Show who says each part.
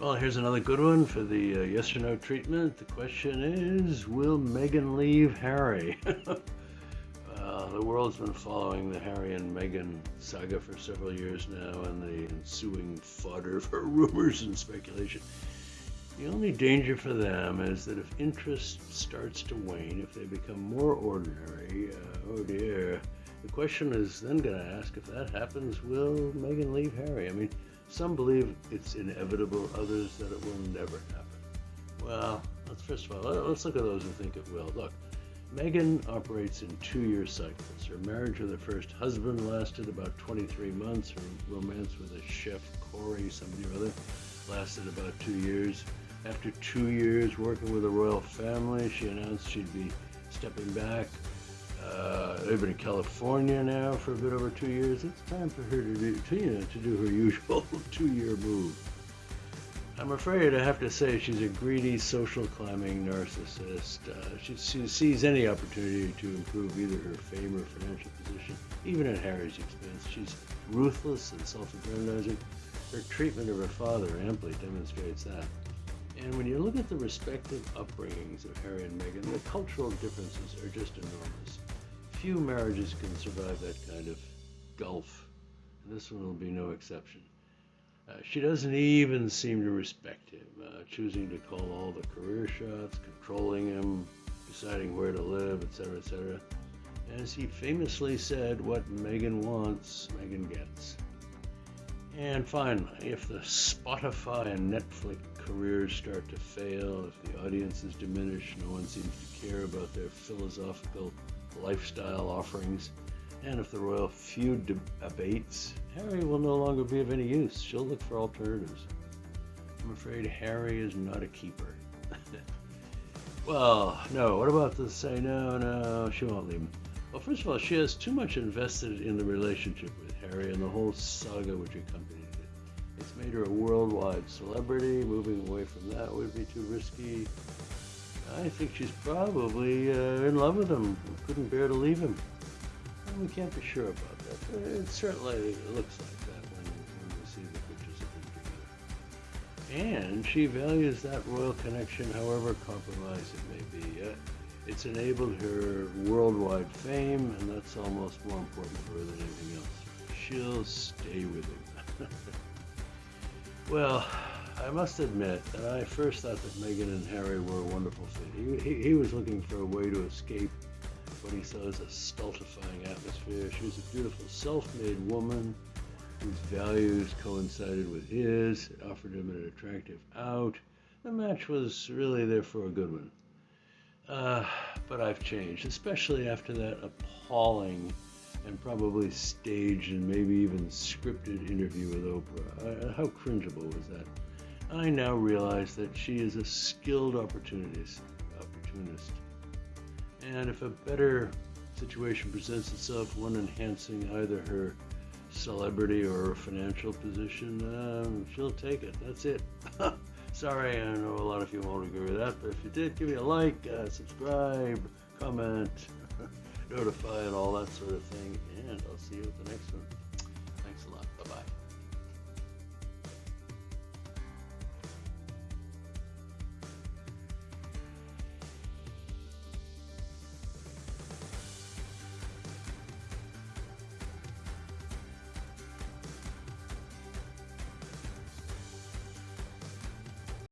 Speaker 1: Well, here's another good one for the uh, yes or no treatment. The question is Will Meghan leave Harry? uh, the world's been following the Harry and Meghan saga for several years now and the ensuing fodder for rumors and speculation. The only danger for them is that if interest starts to wane, if they become more ordinary, uh, oh dear, the question is then going to ask if that happens, will Meghan leave Harry? I mean, some believe it's inevitable, others that it will never happen. Well, let's first of all, let's look at those who think it will. Look, Meghan operates in two-year cycles. Her marriage with her first husband lasted about 23 months. Her romance with a chef, Corey, somebody or other, lasted about two years. After two years working with the royal family, she announced she'd be stepping back. Uh, been in California now for a bit over two years. It's time for her to do, know, to do her usual two-year move. I'm afraid I have to say she's a greedy, social climbing narcissist. Uh, she, she, sees any opportunity to improve either her fame or financial position, even at Harry's expense. She's ruthless and self-aggrandizing. Her treatment of her father amply demonstrates that. And when you look at the respective upbringings of Harry and Meghan, the cultural differences are just enormous. Few marriages can survive that kind of gulf, and this one will be no exception. Uh, she doesn't even seem to respect him, uh, choosing to call all the career shots, controlling him, deciding where to live, etc., etc. As he famously said, what Meghan wants, Meghan gets. And finally, if the Spotify and Netflix careers start to fail, if the audiences diminish, no one seems to care about their philosophical lifestyle offerings, and if the royal feud abates, Harry will no longer be of any use. She'll look for alternatives. I'm afraid Harry is not a keeper. well, no, what about the say no, no, she won't leave him. Well, first of all, she has too much invested in the relationship with Harry and the whole saga which accompanied it. It's made her a worldwide celebrity. Moving away from that would be too risky. I think she's probably uh, in love with him. Couldn't bear to leave him. Well, we can't be sure about that. But it certainly looks like that when, when we see the pictures of them together. And she values that royal connection, however compromised it may be. Uh, it's enabled her worldwide fame, and that's almost more important for her than anything else. She'll stay with him. well, I must admit that I first thought that Meghan and Harry were a wonderful fit. He, he, he was looking for a way to escape what he saw as a stultifying atmosphere. She was a beautiful self-made woman whose values coincided with his. It offered him an attractive out. The match was really there for a good one. Uh, but I've changed, especially after that appalling and probably staged and maybe even scripted interview with Oprah. Uh, how cringeable was that? I now realize that she is a skilled opportunist, opportunist. And if a better situation presents itself, one enhancing either her celebrity or her financial position, um, she'll take it. That's it. Sorry, I know a lot of you won't agree with that, but if you did, give me a like, uh, subscribe, comment, notify, and all that sort of thing. And I'll see you at the next one. Thanks a lot. Bye-bye.